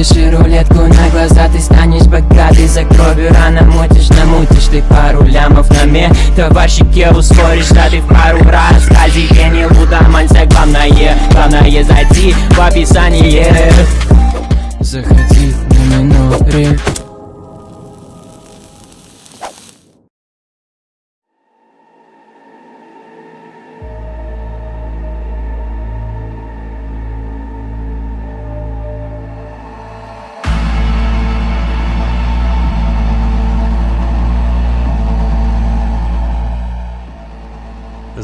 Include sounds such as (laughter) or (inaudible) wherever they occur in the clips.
Крутишь рулетку на глаза Ты станешь богатый За кровью рано мутишь, намутишь Ты пару лямов на мне Товарщике ускоришь Да ты в пару раз. Казике не луда мальца Главное, главное зайти в описание. Заходи на миноре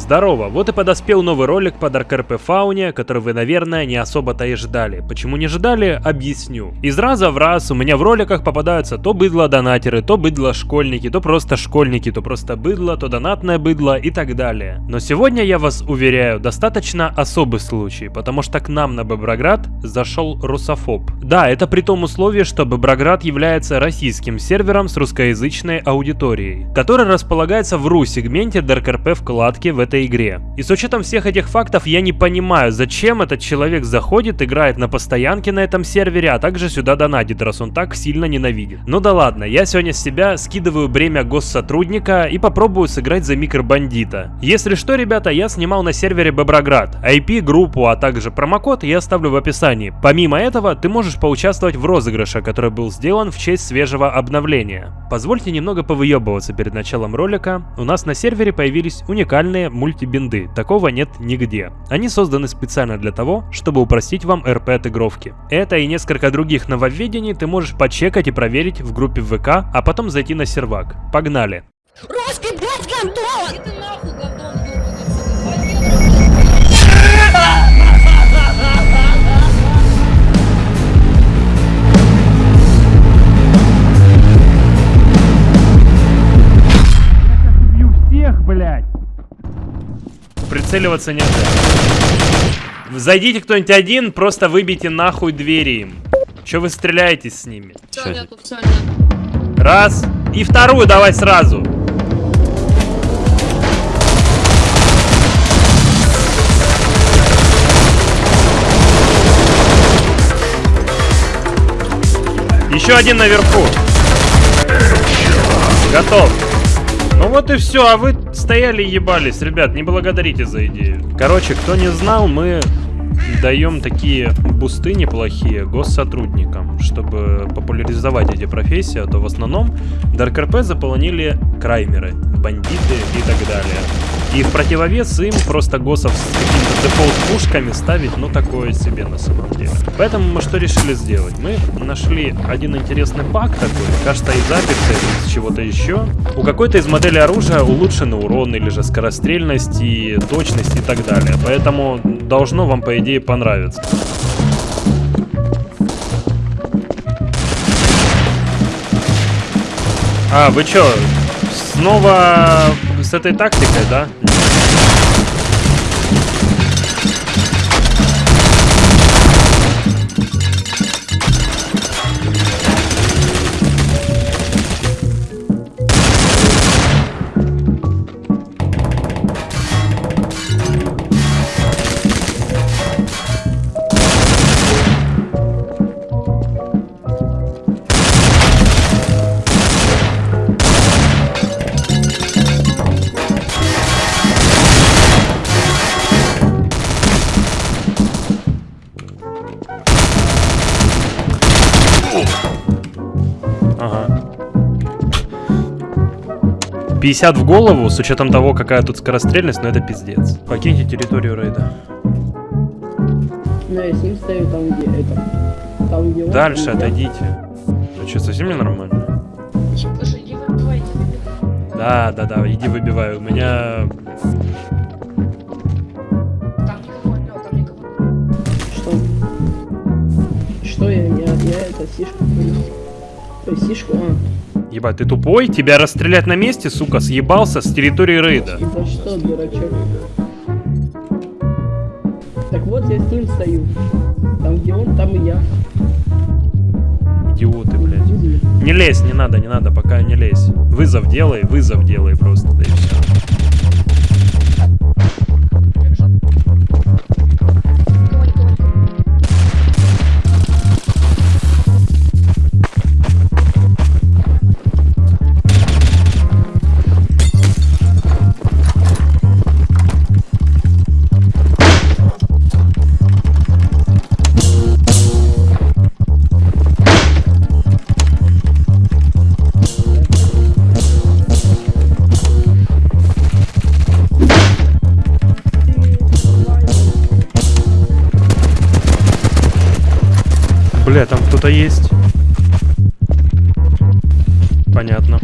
Здорово, вот и подоспел новый ролик по Dark RP Фауне, который вы, наверное, не особо-то и ждали. Почему не ждали, объясню. Из раза в раз у меня в роликах попадаются то быдло-донатеры, то быдло-школьники, то просто школьники, то просто быдло, то донатное быдло и так далее. Но сегодня, я вас уверяю, достаточно особый случай, потому что к нам на Боброград зашел русофоб. Да, это при том условии, что Боброград является российским сервером с русскоязычной аудиторией, который располагается в RU-сегменте Dark RP вкладки в этой игре. И с учетом всех этих фактов я не понимаю, зачем этот человек заходит, играет на постоянке на этом сервере, а также сюда донатит, раз он так сильно ненавидит. Ну да ладно, я сегодня с себя скидываю бремя госсотрудника и попробую сыграть за микробандита. Если что, ребята, я снимал на сервере Боброград. IP, группу, а также промокод я оставлю в описании. Помимо этого, ты можешь поучаствовать в розыгрыше, который был сделан в честь свежего обновления. Позвольте немного повыебываться перед началом ролика. У нас на сервере появились уникальные мультибинды. Такого нет нигде. Они созданы специально для того, чтобы упростить вам РП отыгровки. Это и несколько других нововведений ты можешь почекать и проверить в группе ВК, а потом зайти на сервак. Погнали! Русский, блядь, гандон! Иди нахуй, гандон, всех, блядь! Прицеливаться нельзя. Зайдите кто-нибудь один, просто выбейте нахуй двери им. Че вы стреляетесь с ними? Все нету, все нету. Раз. И вторую давай сразу. Еще один наверху. Готов. Ну вот и все, а вы стояли и ебались, ребят, не благодарите за идею. Короче, кто не знал, мы даем такие бусты неплохие госсотрудникам, чтобы популяризовать эти профессии, а то в основном ДРКРП заполонили краймеры, бандиты и так далее. И в противовес им просто госов с какими-то дефолт-пушками ставить, ну такое себе на самом деле. Поэтому мы что решили сделать? Мы нашли один интересный пак такой, кажется из записи, из чего-то еще. У какой-то из моделей оружия улучшенный урон или же скорострельность и точность и так далее. Поэтому должно вам по идее понравиться. А, вы чё, снова с этой тактикой, да? 50 в голову, с учетом того, какая тут скорострельность, но это пиздец. Покиньте территорию рейда. Ну, я с ним стою там, где это. Там, где он, Дальше я. отойдите. Ну что, совсем ненормально? Да, да, да, иди выбивай. У меня... Там никого нет, там никого. Что? Что я, я, я это сишку понял. Ой, сишку, а. Ебать, ты тупой? Тебя расстрелять на месте, сука, съебался с территории рейда. За что, дурачок? Так вот, я с ним стою. Там, где он, там и я. Идиоты, блядь. Не лезь, не надо, не надо, пока не лезь. Вызов делай, вызов делай просто, да и все. Кто-то есть. Понятно.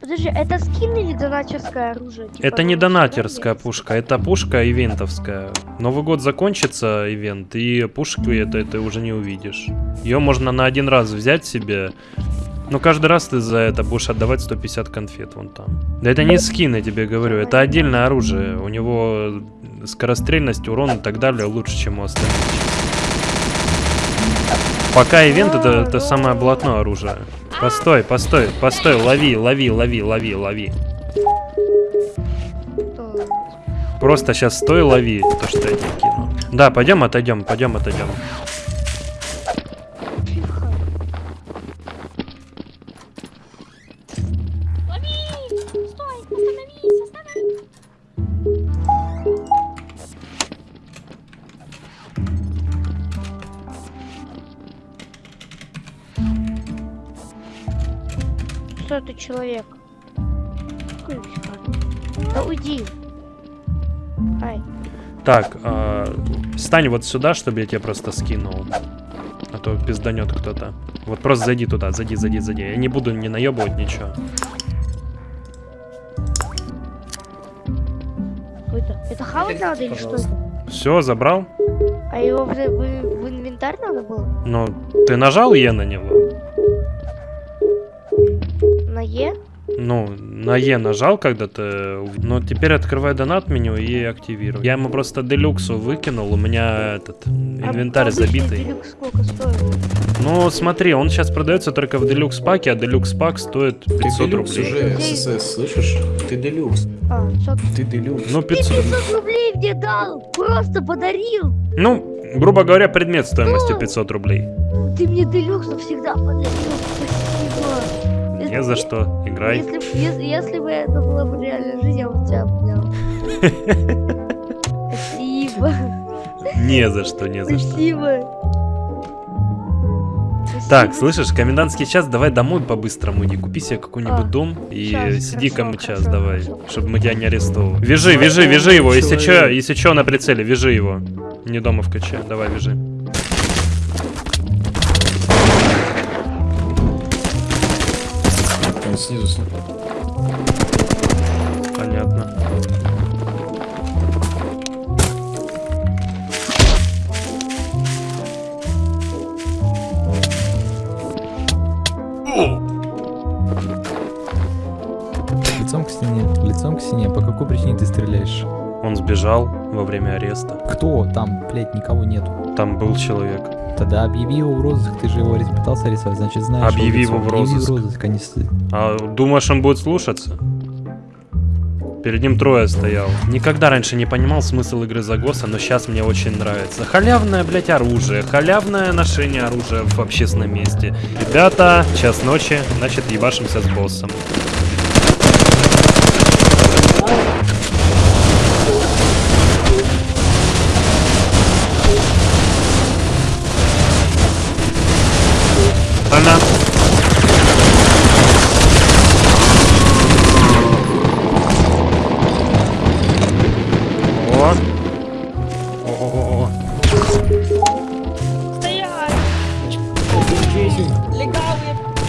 Подожди, это скин или донатерское оружие? Типа, Это не ну, донатерская есть? пушка, это пушка ивентовская. Новый год закончится, ивент, и пушку это ты уже не увидишь. Ее можно на один раз взять себе, но каждый раз ты за это будешь отдавать 150 конфет вон там. Да это не скин, я тебе говорю, это отдельное оружие. У него скорострельность, урон и так далее лучше, чем у остальных. Пока ивент это, это самое блатное оружие. Постой, постой, постой, лови, лови, лови, лови, лови. Просто сейчас стой, лови то, что я тебе кину. Да, пойдем, отойдем, пойдем, отойдем. Это человек? Да уйди. Ай. Так, а, стань вот сюда, чтобы я тебе просто скинул. А то пизданет кто-то. Вот просто зайди туда, зайди, зайди, зайди. Я не буду не наебывать ничего. Это? Это хавать надо или что? Все, забрал? А его в, в- в инвентарь надо было? Ну, ты нажал Е на него? На Е? Ну, на Е нажал, когда ты... ув- Ну, теперь открывай донат меню и активируй. Я ему просто делюксу выкинул, у меня этот инвентарь А забитый. делюкс сколько стоит? Ну, смотри, он сейчас продается только в делюкс паке, а делюкс пак стоит Ты 500 делюкс рублей. уже, ССС, слышишь? Ты делюкс, А, 500. ты делюкс. Ну, 500. 500 рублей мне дал! Просто подарил! Ну, грубо говоря, предмет стоимостью 500 рублей. Ты мне делюкс навсегда подарил. Не за что, играй. Если, если, если бы это была бы реальная жизнь, я бы тебя обнял. Спасибо. Не за что, не за что. Спасибо. Так, слышишь, комендантский час, давай домой по-быстрому иди, купи себе какой-нибудь А, дом и сиди хорошо, кому час хорошо, давай, хорошо. чтобы мы тебя не арестовывали. Вяжи, вяжи, вяжи его, если чё, Человек. если чё на прицеле, вяжи его. Не дома в КЧ, давай вяжи. Снизу. с- Понятно. Лицом к стене, лицом к стене. По какой причине ты стреляешь? Он сбежал во время ареста. Кто? Там, блядь, никого нету. Там был человек. Тогда объяви его в розыск, ты же его пытался арестовать, значит знаешь Объяви его в Объяви розыск. в розыск, а не А думаешь, он будет слушаться? Перед ним трое стоял. Никогда раньше не понимал смысл игры за ГОСа, но сейчас мне очень нравится. Халявное, блять, оружие. Халявное ношение оружия в общественном месте. Ребята, час ночи, значит, ебашимся с боссом. Она. О. О-о-о-о. Стоять!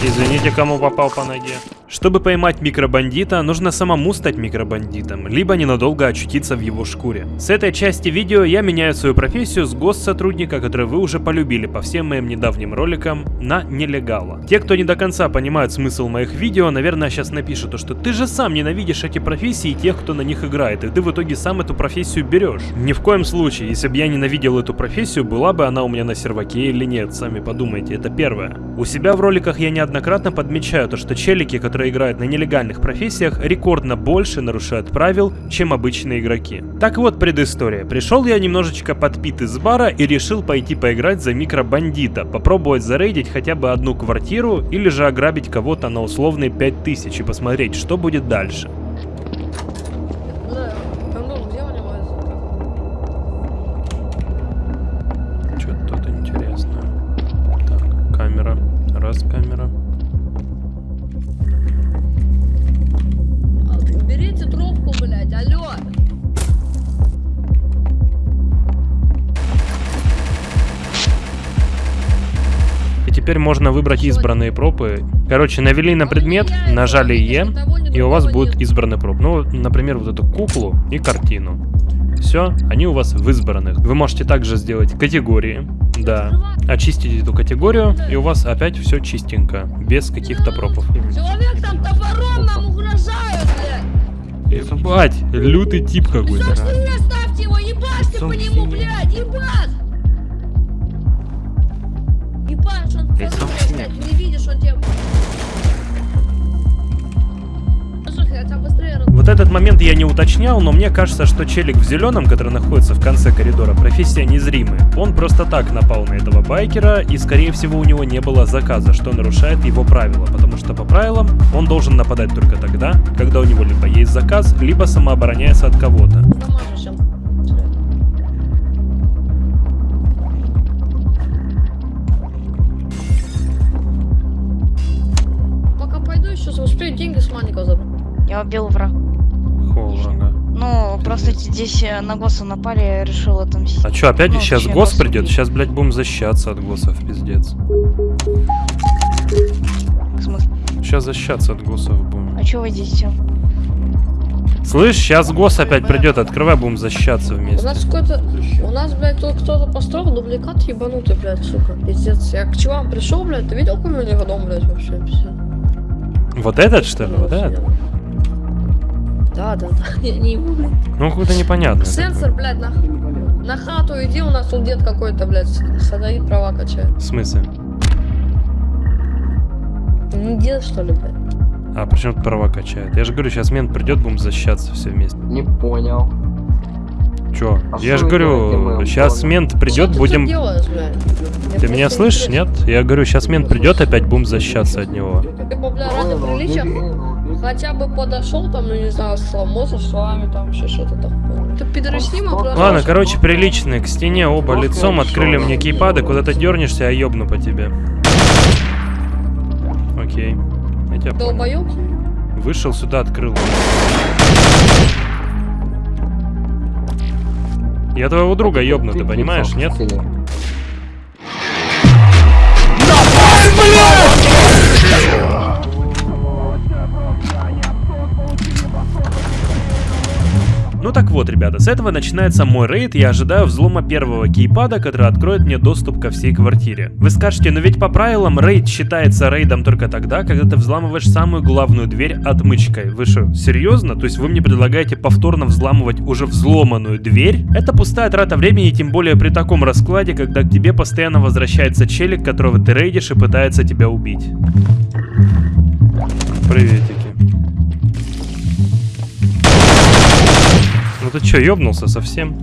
Извините, кому попал по ноге. Чтобы поймать микробандита, нужно самому стать микробандитом, либо ненадолго очутиться в его шкуре. С этой части видео я меняю свою профессию с госсотрудника, который вы уже полюбили по всем моим недавним роликам, на нелегала. Те, кто не до конца понимают смысл моих видео, наверное, сейчас напишут, то, что ты же сам ненавидишь эти профессии и тех, кто на них играет, и ты в итоге сам эту профессию берешь. Ни в коем случае, если бы я ненавидел эту профессию, была бы она у меня на серваке или нет, сами подумайте, это первое. У себя в роликах я неоднократно подмечаю то, что челики, которые играют на нелегальных профессиях, рекордно больше нарушают правил, чем обычные игроки. Так вот, предыстория. Пришел я немножечко подпит из бара и решил пойти поиграть за микробандита, попробовать зарейдить хотя бы одну квартиру или же ограбить кого-то на условные 5000 и посмотреть, что будет дальше. Берите трубку, блядь, алло. теперь можно выбрать избранные пропы. Короче, навели на предмет, нажали Е, и у вас будет избранный проп. Ну, например, вот эту куклу и картину. Все, они у вас в избранных. Вы можете также сделать категории. Да. Очистить эту категорию, и у вас опять все чистенько. Без каких-то пропов. Человек там топором. Ебать, лютый тип какой-то. Ставьте его, ебашьте по нему, блядь, ебать. Ебашь, он Вот этот момент я не уточнял, но мне кажется, что челик в зеленом, который находится в конце коридора, профессия незримый. Он просто так напал на этого байкера, и скорее всего у него не было заказа, что нарушает его правила, потому что по правилам он должен нападать только тогда, когда у него либо есть заказ, либо самообороняется от кого-то. Пока пойду еще успею деньги с Маника забрать. Я убил врага. Холрага. Ну, просто здесь э, на госса напали, я решил отомстить. А чё, опять Ну, сейчас ГОС гос придет? убить. Сейчас, блядь, будем защищаться от ГОСов, пиздец. Сейчас защищаться от ГОСов будем. А чё вы здесь все? Слышь, сейчас ГОС опять придет, открывай, будем защищаться У вместе. нас какой-то... У нас, блядь, тут кто-то построил дубликат ебанутый, блядь, сука. Пиздец. Я к чувам пришел, блядь, ты видел, какой у него дом, блядь, вообще? Пиздец. Вот этот, что ли? Вот этот? Да, да, да. Я не ему, блядь. Ну, какой-то непонятный. Сенсор, блядь, на, на хату иди, у нас тут дед какой-то, блядь, садовит права качает. В смысле? Не дед, что ли, блядь? А почему тут права качает? Я же говорю, сейчас мент придет, будем защищаться все вместе. Не понял. Чё? А я что же говорю, сейчас понял. мент Что придет, ты будем... тут делаешь, Ты меня слышишь, нет? Я говорю, сейчас мент придет, опять будем защищаться от него. Ты бля, ради приличия хотя бы подошел там, ну не знаю, сломался с вами, там еще что-то такое. Ты пидороснима просто. Ладно, короче, приличные, к стене оба Просто лицом, открыли мне кейпады, куда ты дернешься, я ёбну по тебе. Окей. Я тебя. Долбоёб? Вышел сюда, открыл. Я твоего друга ёбну, ты понимаешь, нет? Ну так вот, ребята, с этого начинается мой рейд, я ожидаю взлома первого кейпада, который откроет мне доступ ко всей квартире. Вы скажете, но ведь по правилам рейд считается рейдом только тогда, когда ты взламываешь самую главную дверь отмычкой. Вы что, серьезно? То есть вы мне предлагаете повторно взламывать уже взломанную дверь? Это пустая трата времени, тем более при таком раскладе, когда к тебе постоянно возвращается челик, которого ты рейдишь и пытается тебя убить. Приветики. Ты чё, ёбнулся совсем?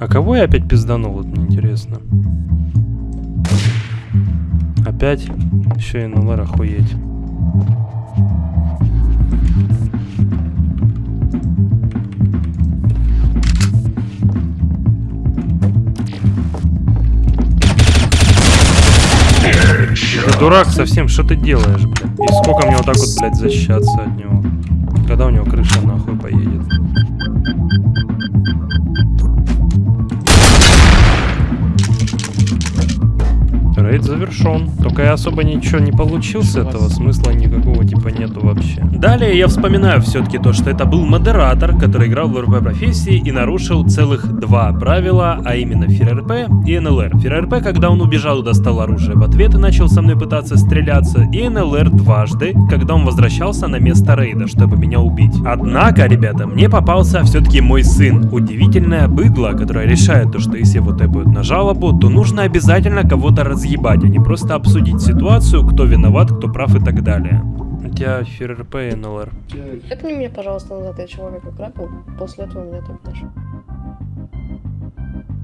А кого я опять пизданул, вот мне интересно. Опять? Еще и НЛР охуеть. Ты дурак совсем, что ты делаешь, блядь? И сколько мне вот так вот, блядь, защищаться от него? Когда у него крыша нахуй поедет? Завершен. Только я особо ничего не получил с этого, смысла никакого типа нету вообще. Далее я вспоминаю все-таки то, что это был модератор, который играл в РП профессии и нарушил целых два правила, а именно ФРРП и НЛР. ФРРП, когда он убежал и достал оружие в ответ и начал со мной пытаться стреляться, и НЛР дважды, когда он возвращался на место рейда, чтобы меня убить. Однако, ребята, мне попался все-таки мой сын. Удивительное быдло, которое решает то, что если его тэпают на жалобу, то нужно обязательно кого-то разъебать, не просто обсудить ситуацию, кто виноват, кто прав и так далее. У тебя ФРРП и НЛР. Тэпни меня, пожалуйста, назад, я человека крапил, после этого меня тэпнешь.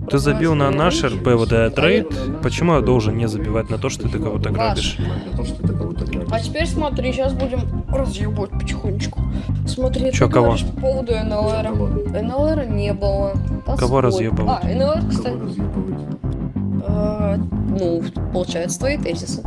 Ты забил на наш РП вот этот рейд. Почему я должен не забивать на то, что ты кого-то грабишь? Потому что ты кого-то грабишь. А теперь смотри, сейчас будем разъебать потихонечку. Смотри, Чё, ты кого? по поводу НЛР. НЛР не было. Кого Отстой. разъебывать? А, НЛР, Кого кстати, э, ну, получается, твои тезисы.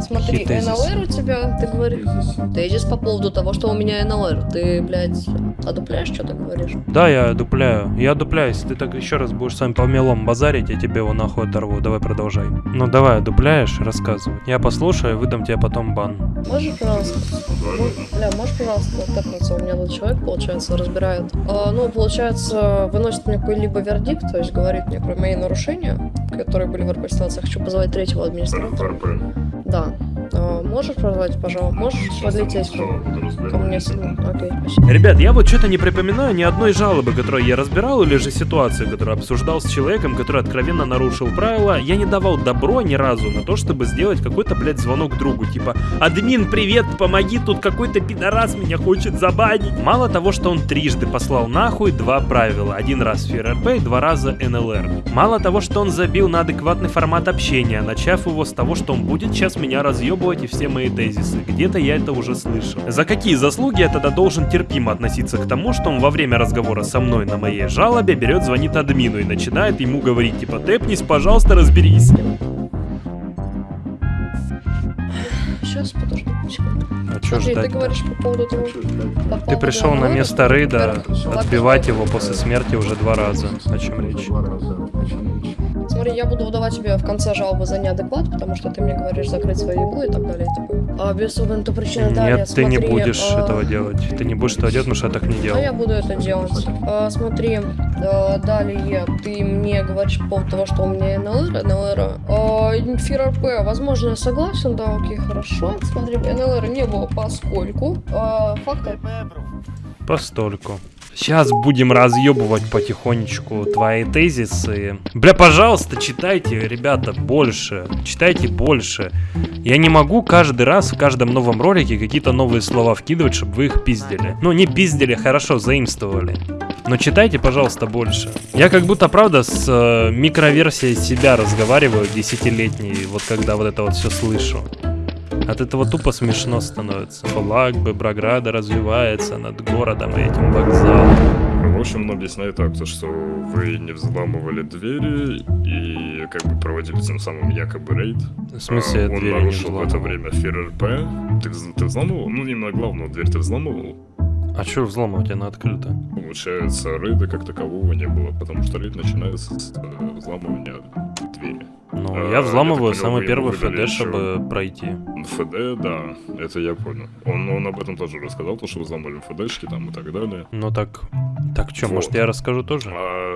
Смотри? НЛР у тебя, ты говоришь, тезис по поводу того, что у меня НЛР. Ты, блядь, А дупляешь, что ты говоришь? Да, я дупляю. Я дупляю. Если ты так еще раз будешь сам по мелом базарить, я тебе его нахуй оторву. Давай продолжай. Ну давай, дупляешь, рассказывай. Я послушаю выдам тебе потом бан. Можешь, пожалуйста, бля, можешь, пожалуйста, тэпнуться? У меня тут человек, получается, разбирает. А, ну, получается, выносит мне какой-либо вердикт, то есть говорит мне про мои нарушения, которые РП ситуации. Хочу позвать третьего администратора. Да. А, можешь позвать, пожалуйста? Можешь подлететь ко, мне? Окей, спасибо. Ребят, я вот что-то не припоминаю ни одной жалобы, которую я разбирал, или же ситуации, которую обсуждал с человеком, который откровенно нарушил правила. Я не давал добро ни разу на то, чтобы сделать какой-то, блядь, звонок другу. Типа, админ, привет, помоги, тут какой-то пидорас меня хочет забанить. Мало того, что он трижды послал нахуй два правила. Один раз ФРРП два раза НЛР. Мало того, что он забил на адекватный формат общения, начав его с того, что он будет сейчас меня разъебывать и все мои тезисы. Где-то я это уже слышал. За какие заслуги я тогда должен терпимо относиться к тому, что он во время разговора со мной на моей жалобе берет, звонит админу и начинает ему говорить типа «Тэпнись, пожалуйста, разберись». Сейчас, подожди секунду. А чё Смотри, ты ждать говоришь по поводу того... по Ты поводу пришел на место Рейда отбивать его после смерти уже два раза. О чем речь? Смотри, я буду выдавать тебе в конце жалобы за неадекват, потому что ты мне говоришь закрыть свою еблу и так далее. А без то причины далее, Нет, ты не будешь а, этого делать. Ты не будешь этого делать, потому что я так не А делал. я буду это делать. А, смотри, а, далее ты мне говоришь по поводу того, что у меня НЛР, НЛР. А, возможно, я согласен, да, окей, хорошо. Смотри, НЛР не было, поскольку а, факты Постольку. Сейчас будем разъебывать потихонечку твои тезисы. Бля, пожалуйста, читайте, ребята, больше. Читайте больше. Я не могу каждый раз в каждом новом ролике какие-то новые слова вкидывать, чтобы вы их пиздили. Ну, не пиздили, хорошо, заимствовали. Но читайте, пожалуйста, больше. Я как будто, правда, с э, микроверсией себя разговариваю десятилетней, вот когда вот это вот все слышу. От этого тупо смешно становится. Флаг бы Браграда развивается над городом и этим вокзалом. В общем, он объясняет так, то, что вы не взламывали двери и как бы проводили тем самым якобы рейд. В смысле, А, Он нарушил в это время ФРРП. Ты, ты взламывал? Ну, именно главную дверь ты взламывал. А что взломать, она открыта? Получается, рейда как такового не было, потому что рейд начинается с э, взламывания двери. Ну, А, я я взламываю понял, самый вы первый ФД, чтобы пройти. ФД, да, это я понял. Он, он об этом тоже рассказал, то, что взломали ФДшки там и так далее. Ну так, так что, может Вот. я расскажу тоже? А,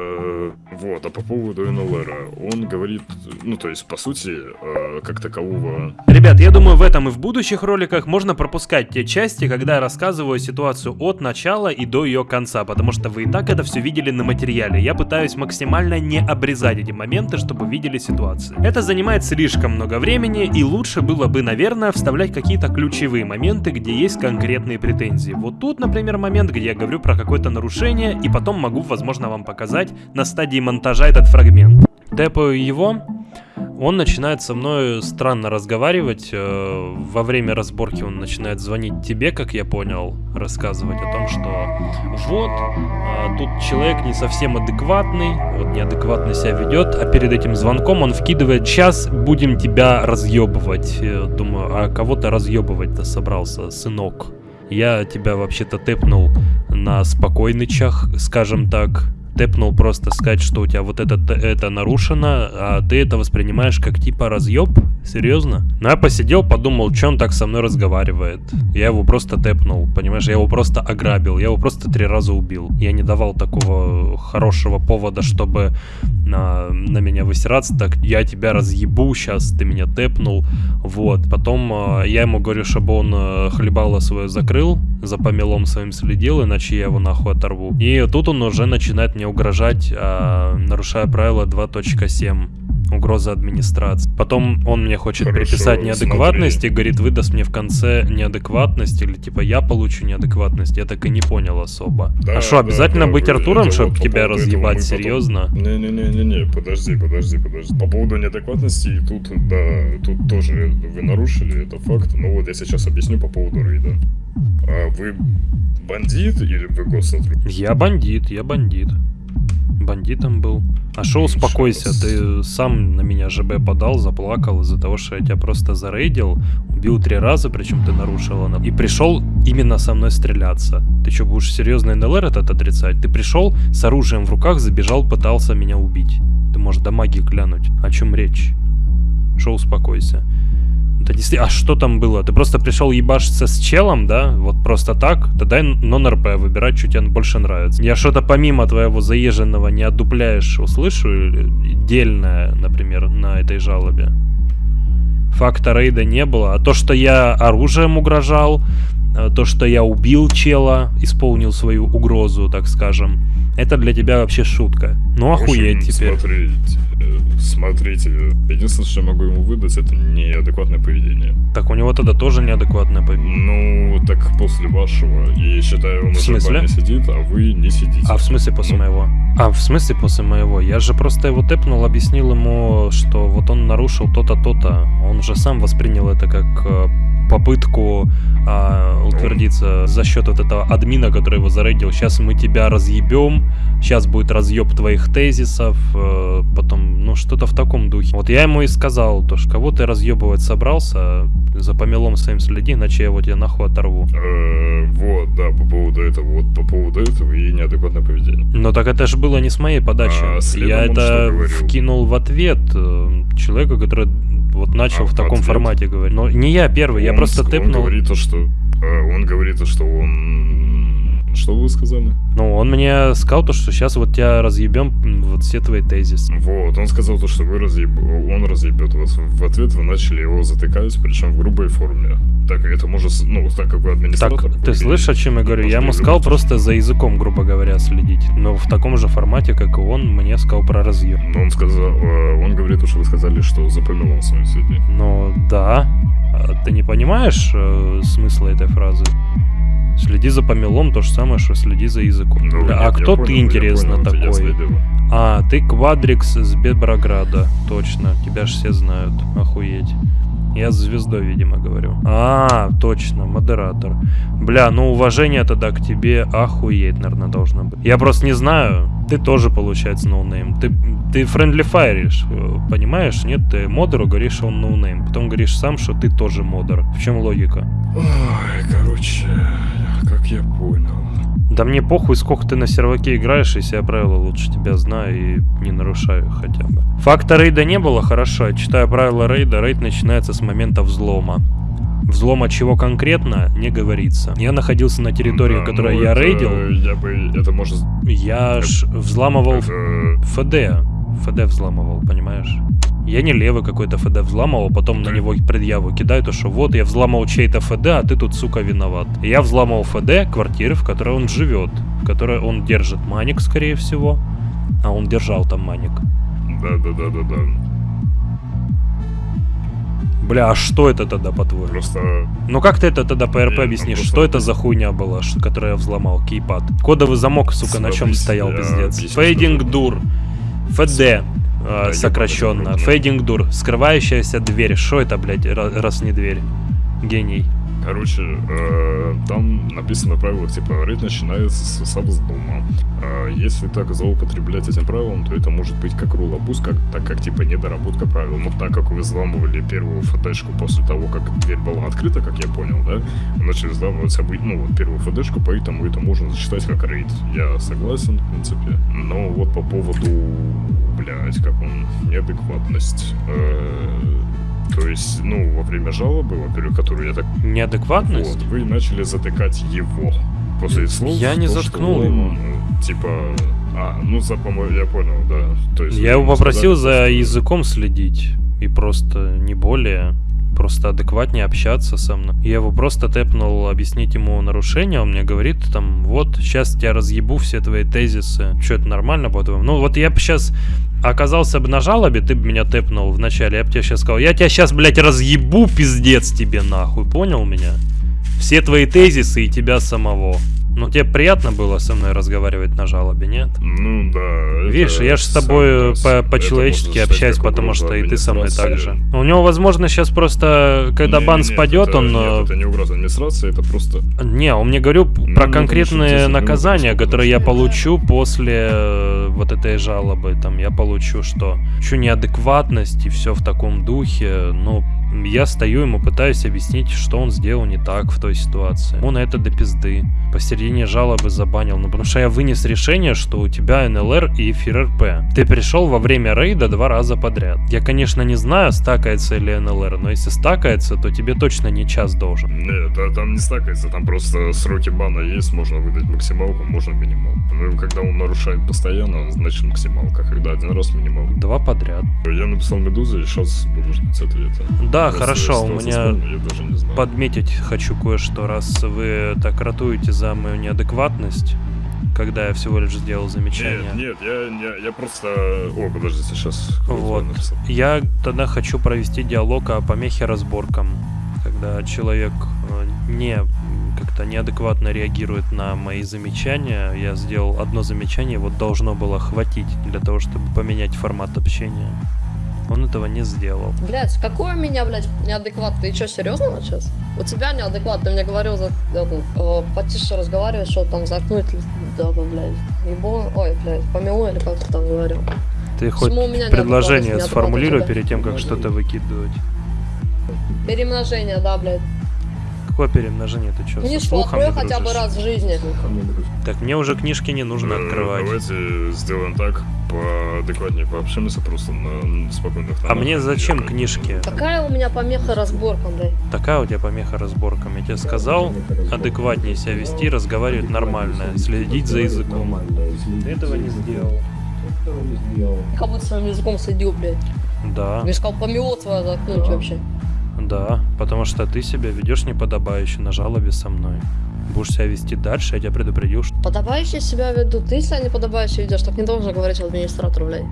вот, а по поводу НЛР, он говорит, ну, то есть, по сути, э, как такового Ребят, я думаю, в этом и в будущих роликах можно пропускать те части, когда я рассказываю ситуацию от начала и до ее конца, потому что вы и так это все видели на материале. Я пытаюсь максимально не обрезать эти моменты, чтобы видели ситуации. Это занимает слишком много времени, и лучше было бы, наверное, вставлять какие-то ключевые моменты, где есть конкретные претензии. Вот тут, например, момент, где я говорю про какое-то нарушение, и потом могу, возможно, вам показать на стадии монтажа этот фрагмент. Тэпаю его, он начинает со мной странно разговаривать. э, Во время разборки он начинает звонить тебе, как я понял, рассказывать о том, что вот, а, тут человек не совсем адекватный, вот неадекватно себя ведет, а перед этим звонком он вкидывает «Сейчас будем тебя разъебывать». Э, Думаю, а кого ты разъебывать-то собрался, сынок? Я тебя вообще-то тэпнул на спокойнычах, скажем так. Тэпнул просто сказать, что у тебя вот это, это нарушено, а ты это воспринимаешь как типа разъеб? Серьезно? Ну я посидел, подумал, что он так со мной разговаривает. Я его просто тэпнул, понимаешь, я его просто ограбил, я его просто три раза убил. Я не давал такого хорошего повода, чтобы на, на меня высираться, так я тебя разъебу, сейчас ты меня тэпнул. Вот, потом э, я ему говорю, чтобы он э, хлебало свое закрыл, за помелом своим следил, иначе я его нахуй оторву. И тут он уже начинает мне угрожать, э, нарушая правило 2.7 угроза администрации. Потом он мне хочет Хорошо, приписать неадекватность смотри. и говорит, выдаст мне в конце неадекватность, или типа я получу неадекватность. Я так и не понял особо. Да, а что, да, обязательно да, быть вы- Артуром, чтобы вот тебя разъебать? потом- Серьезно? Не-не-не-не-не, подожди, подожди, подожди. По поводу неадекватности, тут, да, тут тоже вы нарушили, это факт. Но вот я сейчас объясню по поводу рейда. А вы бандит или вы госсотрудник? Я бандит, я бандит. Бандитом был. А шо успокойся, ты сам на меня ЖБ подал, заплакал из-за того, что я тебя просто зарейдил, убил три раза, причем ты нарушил она, и пришел именно со мной стреляться. Ты что, будешь серьезно НЛР этот отрицать? Ты пришел с оружием в руках, забежал, пытался меня убить. Ты можешь до магии глянуть. О чем речь? Шо успокойся. Да действительно, а что там было? Ты просто пришел ебашиться с челом, да? Вот просто так? Тогда нон-РП выбирать, что тебе больше нравится. Я что-то помимо твоего заезженного не отдупляешь, услышу дельное, например, на этой жалобе. Факта рейда не было. А то, что я оружием угрожал, то, что я убил чела, исполнил свою угрозу, так скажем, это для тебя вообще шутка. Ну охуеть общем, теперь. Смотрите, э, смотрите, единственное, что я могу ему выдать, это неадекватное поведение. Так у него тогда тоже неадекватное поведение. Ну, так после вашего, и считаю, он В уже смысле? не сидит, а вы не сидите. А в смысле после Ну, моего? А в смысле после моего? Я же просто его тэпнул, объяснил ему, что вот он нарушил то-то, то-то. Он же сам воспринял это как э, попытку а, утвердиться за счет вот этого админа, который его зарейдил. Сейчас мы тебя разъебем, сейчас будет разъеб твоих тезисов, э, потом, ну, что-то в таком духе. Вот я ему и сказал, то, что кого ты разъебывать собрался, за помелом своим следи, иначе я его тебе нахуй оторву. э, вот, да, по поводу этого, вот по поводу этого и неадекватное поведение. Но так это же было не с моей подачи. А Я это вкинул в ответ э, человеку, который вот начал А, в в таком ответ? формате говорить. Но не я первый, я Он просто Он тэпнул. говорит то, что... э, Он говорит то, что он... Что вы сказали? Ну, он мне сказал то, что сейчас вот тебя разъебем вот все твои тезисы. Вот, он сказал то, что вы разъеб... он разъебет вас. В ответ вы начали его затыкать, причем в грубой форме. Так это может, ну, так как вы Так, администратор... ты вы слышишь, о чем я говорю? Я ему сказал просто за языком, грубо говоря, следить. Но в таком же формате, как и он, мне сказал про разъеб. Но он сказал, э, он говорит, что вы сказали, что за помелом своим следи. Ну, да. А ты не понимаешь э, смысла этой фразы? Следи за помелом, то же самое, что следи за языком. Ну, Бля, нет, а кто понял, ты, интересно, понял, такой? А, ты Квадрикс с Беброграда. Точно, тебя ж все знают. Охуеть. Я с звездой, видимо, говорю. А, точно, модератор. Бля, ну уважение тогда к тебе охуеть, наверное, должно быть. Я просто не знаю. Ты тоже, получается, ноунейм. Ты, ты friendly fire ишь, э, понимаешь? Нет, ты модеру говоришь, что он ноунейм. Потом говоришь сам, что ты тоже модер. В чем логика? Ой, короче, как я понял. Да мне похуй, сколько ты на серваке играешь, если я правила лучше тебя знаю и не нарушаю хотя бы. Факта рейда не было, хорошо, я читаю правила рейда, рейд начинается с момента взлома. Взлома чего конкретно, не говорится. Я находился на территории, Да, которую ну, я это рейдил, Я бы... Это может... я ж взламывал это- ФД. ФД взламывал, понимаешь? Я не левый какой-то ФД взламывал, потом на него предъяву кидаю, то что вот я взламывал чей-то ФД, а ты тут, сука, виноват. Я взламывал ФД квартиры, в которой он живет, в которой он держит маник, скорее всего. А он держал там маник. Да-да-да-да-да. Бля, а что это тогда, по-твоему? Просто... Ну как ты это тогда по РП объяснишь? просто- Что это за хуйня была, которую я взломал? Кейпад. Кодовый замок, сука, на чем стоял, пиздец. Фейдинг дур. ФД. Э, сокращенно. понял, Фейдинг дур. Скрывающаяся дверь. Что это, блядь, ра- раз не дверь? Гений. Короче, э, там написано в правилах, типа, рейд начинается с, с взлома. А если так злоупотреблять этим правилом, то это может быть как рулабуз, как, так как, типа, недоработка правил. Но так как вы взламывали первую ФДшку после того, как дверь была открыта, как я понял, да, вы начали взламывать собой, ну, вот первую ФДшку, поэтому это можно зачитать как рейд. Я согласен, в принципе. Но вот по поводу, блядь, как он, неадекватность. э, то есть, ну, во время жалобы, во-первых, которую я так Неадекватность? вот, вы начали затыкать его. После слов. Я не то, заткнул он, его. э, Типа. А, ну за по-моему, я понял, да. То есть Я его попросил сказали, за языком следить. И просто не более. Просто адекватнее общаться со мной. Я его просто тэпнул объяснить ему нарушение. Он мне говорит там, вот, сейчас тебя разъебу все твои тезисы. Что, это нормально, по-твоему? Ну, вот я бы сейчас оказался бы на жалобе, ты бы меня тэпнул вначале. Я бы тебе сейчас сказал, я тебя сейчас, блядь, разъебу, пиздец тебе нахуй. Понял меня? Все твои тезисы и тебя самого. Ну, тебе приятно было со мной разговаривать на жалобе, нет? Ну да. Видишь, я же с тобой по- по-человечески считать общаюсь, потому что и ты со мной так же. У него, возможно, сейчас просто, когда Не, бан не, нет, спадет, это- он... Нет, э, это не угроза администрации, это просто... Не, он мне говорю Ну, про ну, конкретные что наказания, здесь которые я получу после э, вот этой жалобы. Там я получу что? Еще неадекватность и все в таком духе. Ну, я стою ему, пытаюсь объяснить, что он сделал не так в той ситуации. Он это до пизды. Посередине жалобы забанил. Ну, потому что я вынес решение, что у тебя НЛР и ФРРП. Ты пришел во время рейда два раза подряд. Я, конечно, не знаю, стакается ли НЛР, но если стакается, то тебе точно не час должен. Нет, а там не стакается, там просто сроки бана есть, можно выдать максималку, можно минималку. Ну, когда он нарушает постоянно, значит максималка, когда один раз минималка. Два подряд. Я написал Медузе, и сейчас буду ждать ответа. Да, Просто хорошо, у меня подметить хочу кое-что, раз вы так ратуете за мою неадекватность, когда я всего лишь сделал замечание. Нет, нет, я, я, я просто... О, подождите, сейчас. Вот. Я тогда хочу провести диалог о помехе разборкам, когда человек э, не как-то неадекватно реагирует на мои замечания. Я сделал одно замечание, вот должно было хватить для того, чтобы поменять формат общения. Он этого не сделал. Блять, какой у меня, блядь, неадекват? Ты что, серьезно сейчас? У тебя неадекват, ты мне говорил, за, это, э, потише разговаривать, что там заткнуть, да, да, блядь, ебо, ой, блядь, помилуй, или как ты там говорил. Ты хоть Почему у меня предложение сформулируй перед тем, как что-то выкидывать. Перемножение, да, блядь. Какое перемножение? Ты что, Книжку открой хотя бы раз в жизни. Так мне уже книжки не нужно Э, открывать. Давайте сделаем так, поадекватнее пообщаемся просто на спокойных А тонах. мне зачем книжки? Какая у меня помеха разборкам, блядь? Такая у тебя помеха разборкам. Я тебе сказал, адекватнее себя вести, разговаривать нормально, следить за языком. Ты этого не сделал. Как будто своим языком следил, блядь. Да, Мне сказал, помело твое заткнуть вообще. Да, потому что ты себя ведешь неподобающе на жалобе со мной. Будешь себя вести дальше, я тебя предупредил, что... Подобающе себя веду. Ты себя не подобающе ведешь, так не должен говорить администратору, блядь.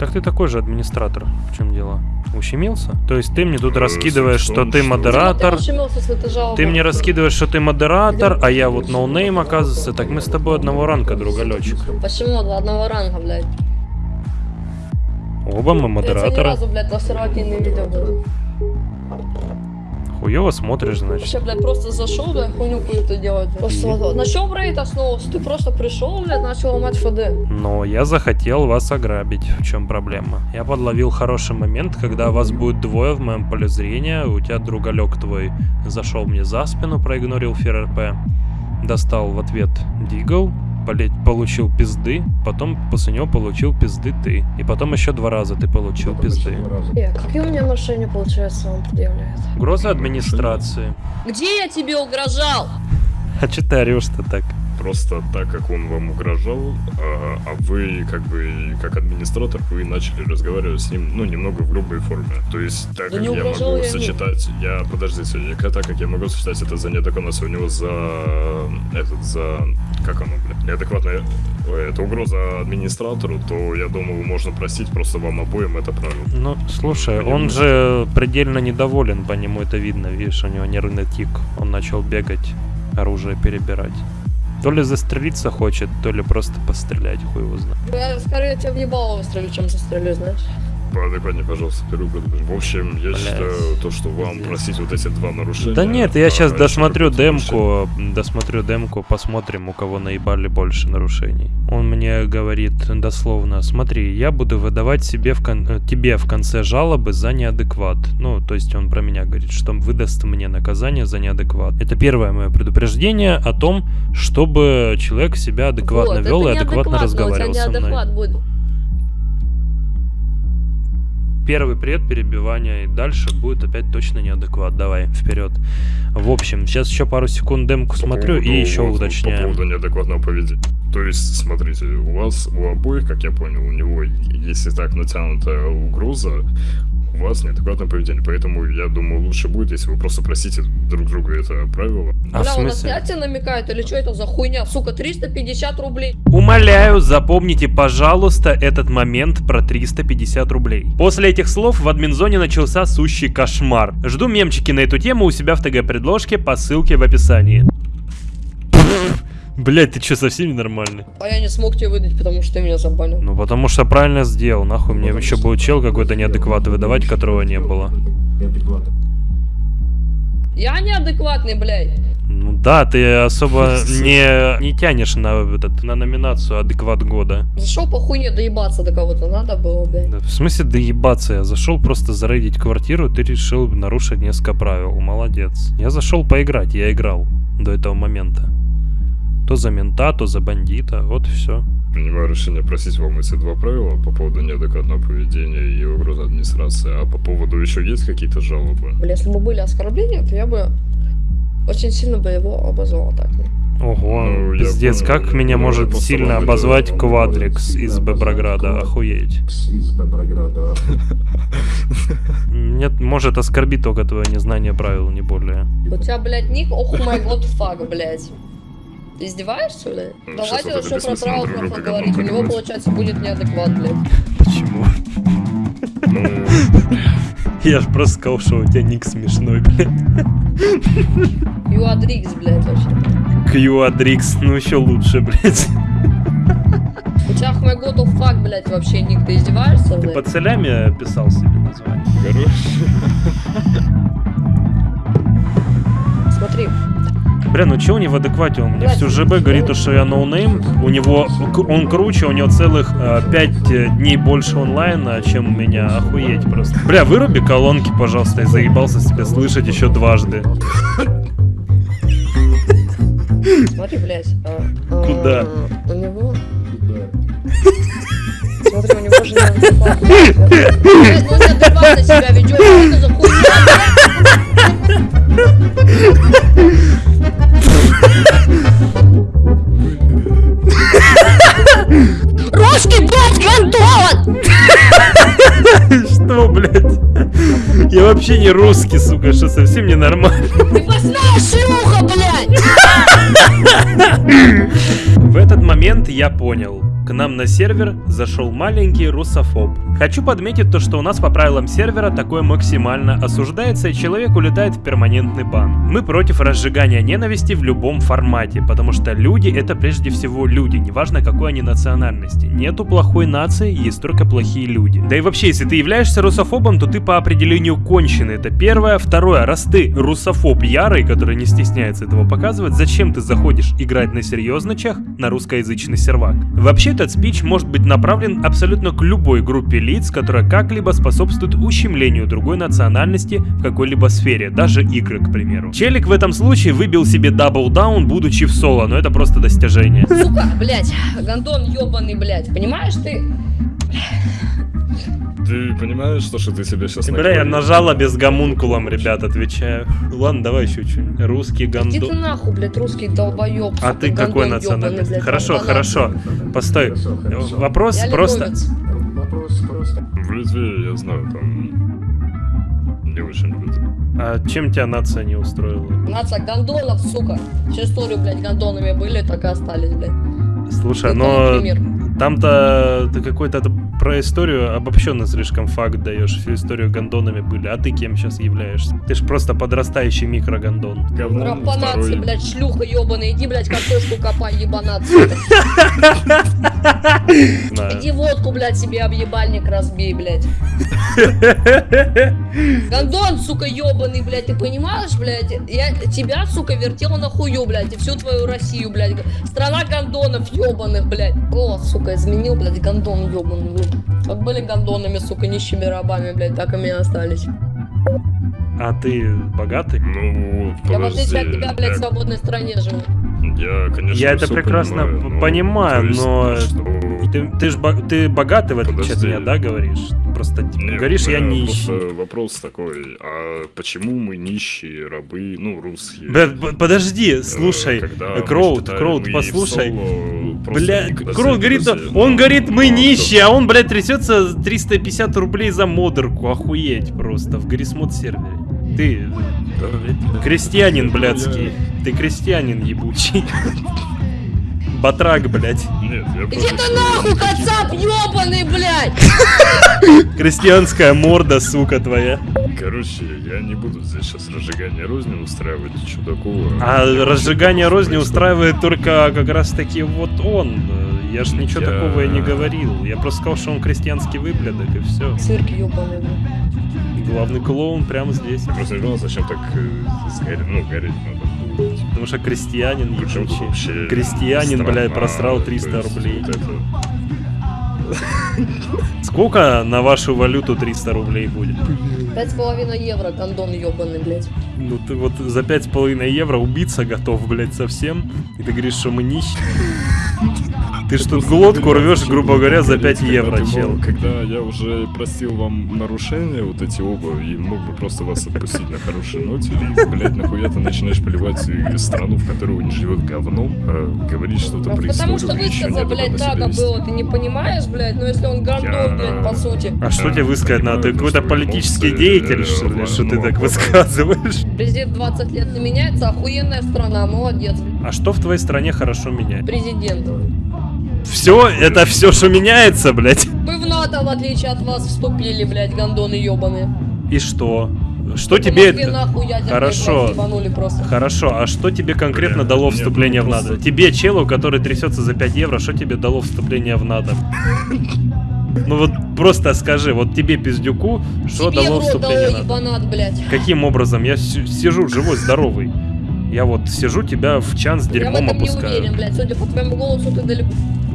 Так ты такой же администратор. В чем дело? Ущемился? То есть ты мне тут Э, раскидываешь, что ты что- модератор, Ты ущемился, если ты. Ты мне раскидываешь, что ты модератор, а я вот ноунейм, оказывается. Так мы с тобой одного ранга, другалечек. Почему до одного ранга, блядь? Оба мы Я тебя ни модераторы. разу, блядь, на не Хуёво смотришь, значит. Вообще, блядь, просто зашел, блядь, хуйню какую-то делать. Просто вот, на чем рейд основывался? Ты просто пришел, блядь, начал ломать ФД. Но я захотел вас ограбить. В чем проблема? Я подловил хороший момент, когда вас будет двое в моем поле зрения. У тебя другалек твой зашел мне за спину, проигнорил ФРРП. Достал в ответ Дигл, получил пизды, потом после него получил пизды ты. И потом еще два раза ты получил пизды. Э, какие у меня нарушения, получается, он предъявляет? Угроза администрации. Где я тебе угрожал? А че ты орешь-то так? Просто так, как он вам угрожал, а, а вы, как бы, как администратор, вы начали разговаривать с ним, ну, немного в грубой форме. То есть, так Да как не я могу я сочетать, я, подождите, я, так как я могу сочетать это за неадекватность, у него за, этот, за, как оно, блядь, неадекватная, это угроза администратору, то, я думаю, можно простить просто вам обоим это правило. Ну, слушай, Мне он нужно. же предельно недоволен, по нему это видно, видишь, у него нервный тик. Он начал бегать, оружие перебирать. То ли застрелиться хочет, то ли просто пострелять, хуй его знает. Я скорее тебя в ебало выстрелю, чем застрелю, знаешь. Поадекватнее, пожалуйста, первый предупреждение. В общем, я Блядь. считаю, то, что вам Пиздец. простить вот эти два нарушения... Да нет, я а, сейчас еще досмотрю демку, досмотрю демку, посмотрим, у кого наебали больше нарушений. Он мне говорит дословно, смотри, я буду выдавать себе в кон- э, тебе в конце жалобы за неадекват. Ну, то есть он про меня говорит, что выдаст мне наказание за неадекват. Это первое мое предупреждение о том, чтобы человек себя адекватно Вот, вел и адекватно разговаривал со мной. будет. Первый пред перебивания, и дальше будет опять точно неадекват. Давай, вперед. В общем, сейчас еще пару секунд демку По смотрю поводу- и еще уточняю. По поводу неадекватного поведения. То есть, смотрите, у вас, у обоих, как я понял, у него, если так натянутая угроза, у вас неадекватное поведение. Поэтому, я думаю, лучше будет, если вы просто просите друг друга это правило. А в Бля, он на смысле? снятие намекает или что это за хуйня? Сука, 350 рублей. Умоляю, запомните, пожалуйста, этот момент про 350 рублей. После этих слов в админзоне начался сущий кошмар. Жду мемчики на эту тему у себя в ТГ-предложке по ссылке в описании. Блять, ты что, совсем ненормальный? А я не смог тебе выдать, потому что ты меня забанил. Ну потому что правильно сделал, нахуй мне еще будет чел какой-то неадекватный выдавать, которого не было. Я неадекватный, блядь. Ну да, ты особо (laughs) не, не тянешь на, этот, на номинацию адекват года. Зашел по хуйне доебаться до кого-то надо было, блядь. Да, в смысле доебаться? Я зашел просто зарейдить квартиру, ты решил нарушить несколько правил. Молодец. Я зашел поиграть, я играл до этого момента. То за мента, то за бандита, вот и все. Принимаю решение просить вам эти два правила по поводу неадекватного поведения и угрозы администрации. А по поводу еще есть какие-то жалобы? Бля, если бы были оскорбления, то я бы очень сильно бы его обозвал так. Ого, Ну, пиздец, понял. как меня может сильно обозвать Квадрикс из Беброграда, охуеть. Нет, может оскорбить только твое незнание правил, не более. У тебя, блядь, ник, ох май год, фак, блядь. Ты издеваешься, блядь? Ну, Давайте вот это про друга поговорить. У него, получается, будет неадекват, блядь. Почему? Ну, Я ж просто сказал, что у тебя ник смешной, блядь. Юадрикс, блядь, вообще. Кьюадрикс, ну еще лучше, блядь. У тебя май год, оф фак, блядь, вообще ник. Ты издеваешься, Ты блядь? под целями писал себе название. хорош. Смотри, Бля, ну че у него в адеквате? Он мне всю ЖБ говорит, то, что я ноунейм. У него, он круче, у него целых 5 дней больше онлайна, чем у меня. Охуеть просто. Бля, выруби колонки, пожалуйста, я заебался тебя слышать еще дважды. смотри, блядь. а, а, Куда? У него... Смотри, у него же неадекватно себя ведет. Что за хуйня, блядь? Я вообще не русский, сука, что совсем не нормально. Ты посная шлюха, блядь! В этот момент я понял. К нам на сервер зашел маленький русофоб. Хочу подметить то, что у нас по правилам сервера такое максимально осуждается и человек улетает в перманентный бан. Мы против разжигания ненависти в любом формате, потому что люди это прежде всего люди, неважно какой они национальности. Нету плохой нации, есть только плохие люди. Да и вообще, если ты являешься русофобом, то ты по определению конченый. Это первое. Второе, раз ты русофоб ярый, который не стесняется этого показывать, зачем ты заходишь играть на серьезночах на русскоязычный сервак? Вообще, этот спич может быть направлен абсолютно к любой группе лиц, которая как-либо способствует ущемлению другой национальности в какой-либо сфере, даже игры, к примеру. Челик в этом случае выбил себе даблдаун, будучи в соло, но это просто достижение. Сука, блядь, гандон ебаный, блядь. Понимаешь ты? Ты понимаешь, что, что ты себя сейчас Бля, я нажала без гомункулом, ребят, отвечаю. Ладно, давай еще что-нибудь. Русский Иди ты гандон. нахуй, блядь, русский долбоеб. А ты какой гандон национальности? ёбаный, блядь, Хорошо, банан. хорошо. Постой. Вопрос Я просто... литовец. В Литве, я знаю, там не очень любят. А чем тебя нация не устроила? Нация гандонов, сука. Всю историю, блядь, гандонами были, так и остались, блядь. Слушай, Ну, но например. Там-то ты какой-то про историю обобщенно слишком факт даешь. Всю историю гондонами были. А ты кем сейчас являешься? Ты ж просто подрастающий микрогондон. Второй. блядь, шлюха ебаная. Иди, блядь, картошку копай, ебанаться. (laughs) Иди водку, блядь, себе об ебальник разбей, блядь. Гондон, сука, ебаный, блядь, ты понимаешь, блядь? Я тебя, сука, вертел на хую, блядь, и всю твою Россию, блядь. Страна гондонов ебаных, блядь. О, сука, изменил, блядь, гондон ебаный. блядь. Как были гондонами, сука, нищими рабами, блядь, так и мы остались. А ты богатый? Ну, вот, Я в отличие от подожди, тебя, блядь, в я- свободной стране живу. Я, конечно, Я это прекрасно понимаю, но, понимаю, но- что- Ты, ты ж бо- ты богатый, в отличие от меня, да, говоришь? Просто типа, Не, говоришь, я меня нищий. вопрос такой, а почему мы нищие, рабы, ну, русские? Бля, подожди, Э, слушай, когда Кроуд, Кроуд, послушай. Бля, Кроуд говорит, он говорит, мы ну, нищие, а он, блядь, трясется 350 рублей за модерку, охуеть просто, в Гаррисмод сервере. Ты крестьянин, блядский, ты крестьянин ебучий. Батрак, блядь. Нет, я Иди ты нахуй, кацап ебаный, блядь! Крестьянская морда, сука твоя. Короче, я не буду здесь сейчас разжигание розни устраивать, что такого. А разжигание розни устраивает только как раз таки вот он. Я ж ничего Я- такого и не говорил. Я просто сказал, что он крестьянский выблядок, и все. Цирк ёбаный, блядь. Главный клоун прямо здесь. Я просто не понял, зачем так э, сгореть, ну, гореть надо. Потому что крестьянин Причем ебучий. вообще Крестьянин, страна, блядь, просрал то 300 есть рублей. вот это. (laughs) Сколько на вашу валюту 300 рублей будет? Пять с половиной евро, гондон ёбаный, блядь. Ну ты вот за пять с половиной евро убиться готов, блядь, совсем. И ты говоришь, что мы нищие. Ты ж тут глотку рвешь, грубо говоря, за 5 Когда евро, ты чел. Когда я уже простил вам нарушения, вот эти оба, и мог бы просто вас отпустить на хорошей ноте, и, блядь, нахуя ты начинаешь поливать страну, в которой не живет говном, а говорить что-то Ну, про потому что историю, еще высказа, не блядь, надо было, ты не понимаешь, блядь, но если он Я- блядь, по сути. А что тебе высказать надо? Ты понимаю, какой-то что политический деятель, э, что ли, что ты ну, так ну, высказываешь? Президент 20 лет не меняется, охуенная страна, молодец. А что в твоей стране хорошо меняет? Президент. Все, это все, что меняется, блядь. Мы в НАТО, в отличие от вас, вступили, блядь, гондоны ебаные. И что? Что По тебе это... нахуй Хорошо. Хорошо, а что тебе конкретно Бля, дало вступление ну в НАТО? Тебе, челу, который трясется за 5 евро, что тебе дало вступление в НАТО? Ну вот просто скажи, вот тебе, пиздюку, что Тебе дало дало вступление в НАТО? ебанат, блядь. Каким образом? Я сижу живой, здоровый. Я вот сижу, тебя в чан с Я в дерьмом этом не опускаю. уверен, блядь. Судя по твоему голосу, ты далеко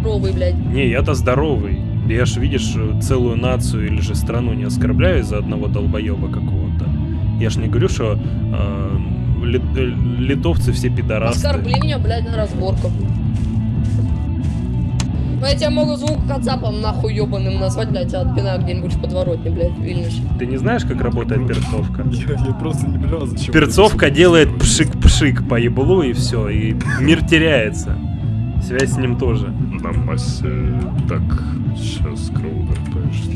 здоровый, блядь. Не, я-то здоровый. Я ж, видишь, целую нацию или же страну не оскорбляю из-за одного долбоеба какого-то. Я ж не говорю, что э, ли- э, литовцы все пидорасты. Оскорбление, блядь, на разборку. Ну я тебя могу звук кацапом нахуй ебаным назвать, блядь, тебя отпинаю где-нибудь в подворотне, блядь, в Вильнюсе. Ты не знаешь, как работает перцовка? (laughs) Я, я просто не понимаю, зачем... Перцовка делает пшик-пшик по еблу и все, и мир теряется. Связь с ним тоже. На массе... Так, сейчас кроудер,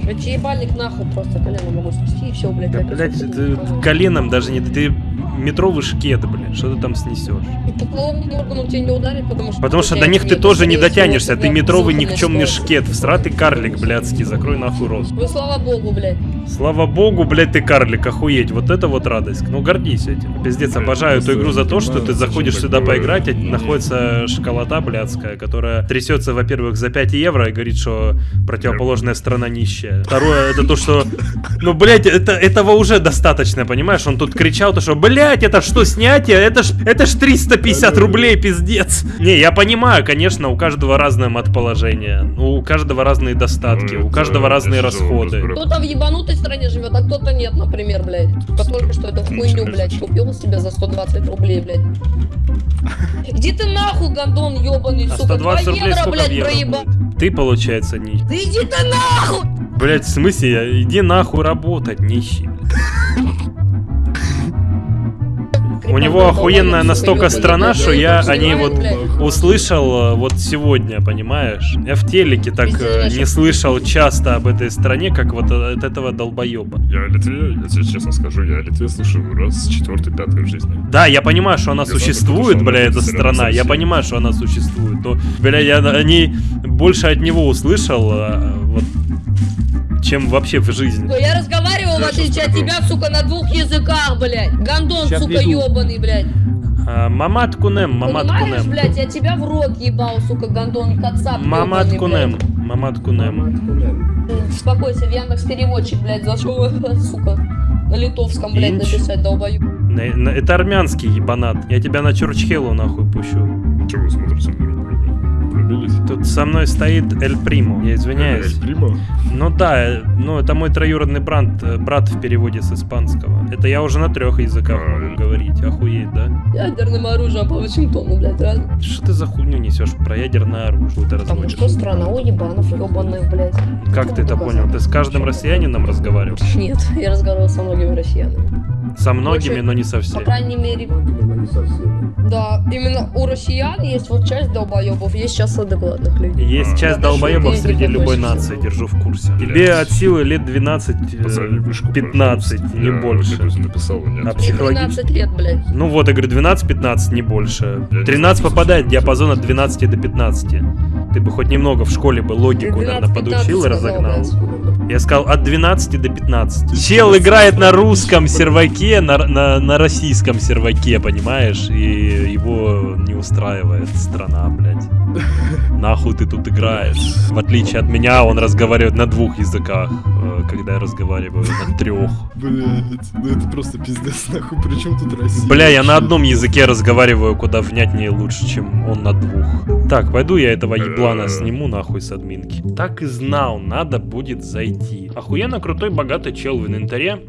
Я тебе ебальник нахуй просто колено могу спасти и все, блядь. Да, блядь, ты коленом даже не... Ты метровый шкет, блядь, что ты там снесешь? И по половому органу тебя не ударит, потому что... Потому что до них ты тоже не дотянешься, ты метровый никчемный шкет, всратый карлик, блядский, закрой нахуй рот. Ну слава богу, блядь. Слава богу, блядь, ты карлик, охуеть, вот это вот радость. Ну, гордись этим. Пиздец, Блядь, обожаю эту просто игру за то, что ты заходишь сюда поиграть, а находится школота блядская, которая трясется, во-первых, за 5 евро и говорит, что противоположная страна нищая. Второе, это то, что... Ну, блядь, это, этого уже достаточно, понимаешь? Он тут кричал, то, что, блядь, это что, снятие? Это ж, это ж 350 рублей, пиздец. Не, я понимаю, конечно, у каждого разное матположение, у каждого разные достатки, Ну, у это каждого разные расходы. Кто-то в ебанутой стране живет, а кто-то нет, например, блядь. Только что эту хуйню, блядь, купил себе за 120 рублей, блядь. Иди ты нахуй, гондон ебаный, А сука. 2 120 рублей евро, сколько блядь, евро проебал. будет? Ты, получается, нищий. Да иди ты нахуй! Блять, в смысле, я- иди нахуй работать, нищий. У него охуенная настолько страна, что я о ней вот услышал э, вот сегодня, понимаешь? Я в телеке так э, не слышал часто об этой стране, как вот от этого долбоеба. Я о Литве, я тебе честно скажу, я о Литве слышу раз четвертый, пятый в жизни. Да, я понимаю, что она существует, бля, эта страна. Я понимаю, что она существует. Но, бля, я о ней больше от него услышал, вот, чем вообще в жизни. Я разговаривал, в отличие от тебя, сука, на двух языках, блядь. Гондон, Щас сука, приду. ебаный, блядь. А, Мамат Кунем, Мамат Понимаешь, Кунем. блядь, я тебя в рот ебал, сука, гондон, кацап Мамат Кунем, блядь. Мамат Кунем. Успокойся, в Яндекс переводчик, блядь, зашел, (laughs) сука, на литовском, блядь, Инч. написать, на- Это армянский ебанат. Я тебя на Чурчхелу нахуй пущу. Чего вы смотрите на? Влюбились? Тут со мной стоит Эль Примо. Я извиняюсь. Эль Примо? Ну да, э, ну это мой троюродный брат, э, брат в переводе с испанского. Это я уже на трех языках А, могу говорить. Охуеть, да? Ядерным оружием по Вашингтону, блядь, реально. Что ты за хуйню несешь про ядерное оружие? Ты Потому разводишь? что страна уебанов ебаных, блядь. Как ты это понял? Ты с каждым россиянином разговаривал? Нет, я разговаривал со многими россиянами. Со многими, Короче, но не со По всеми. крайней мере, да, именно у россиян есть вот часть долбоебов, есть сейчас адекватных людей. Есть А, часть долбоебов среди любой нации, всего. держу в курсе. Блядь. Тебе от силы лет 12, э, Позови вышку, 15, пожалуйста. не Я больше. Написал, нет. А психологически? 13 лет, блядь. Ну вот, я говорю, 12-15, не больше. Я не 13 знаю, попадает диапазон от 12 до 15. Ты бы хоть немного в школе бы логику, наверное, 12-15 подучил и разогнал. Я сказал от 12 до 15. Чел играет на русском серваке, на, на, на российском серваке, понимаешь? И его не устраивает страна, блядь. (laughs) Нахуй ты тут играешь? В отличие от меня, он разговаривает на двух языках, э, когда я разговариваю на трех. Блять, ну это просто пиздец, нахуй, при чем тут Россия? Бля, я на одном языке разговариваю куда внятнее лучше, чем он на двух. Так, пойду я этого еблана сниму нахуй с админки. Так и знал, надо будет зайти. Охуенно крутой богатый чел в инвентаре.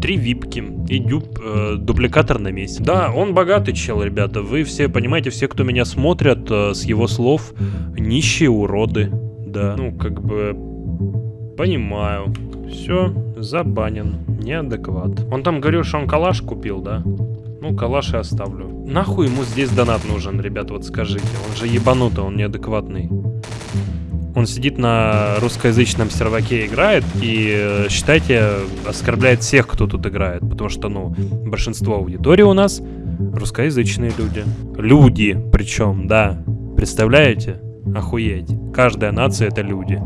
Три випки и дюб, э, дубликатор на месте. Да, он богатый чел, ребята. Вы все понимаете, все, кто меня смотрят, э, с его слов, нищие уроды. Да, ну как бы понимаю. Все, забанен. Неадекват. Он там говорил, что он калаш купил, да? Ну, калаш и оставлю. Нахуй ему здесь донат нужен, ребят, вот скажите. Он же ебанутый, он неадекватный. Он сидит на русскоязычном серваке играет и, э, считайте, оскорбляет всех, кто тут играет. Потому что, ну, большинство аудитории у нас русскоязычные люди. Люди, причем, да. Представляете? Охуеть. Каждая нация это люди.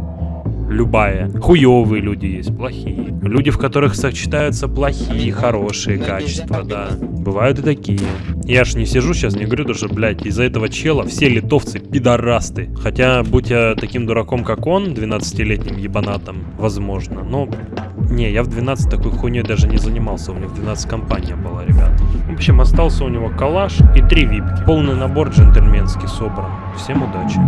Любая. Хуевые люди есть, плохие. Люди, в которых сочетаются плохие хорошие качества, да. Бывают и такие. Я ж не сижу сейчас, не говорю, что, блядь, из-за этого чела все литовцы пидорасты. Хотя, будь я таким дураком, как он, 12-летним ебанатом, возможно. Но, не, я в 12 такой хуйней даже не занимался. У меня в 12 компания была, ребят. В общем, остался у него калаш и три випки. Полный набор джентльменский собран. Всем удачи.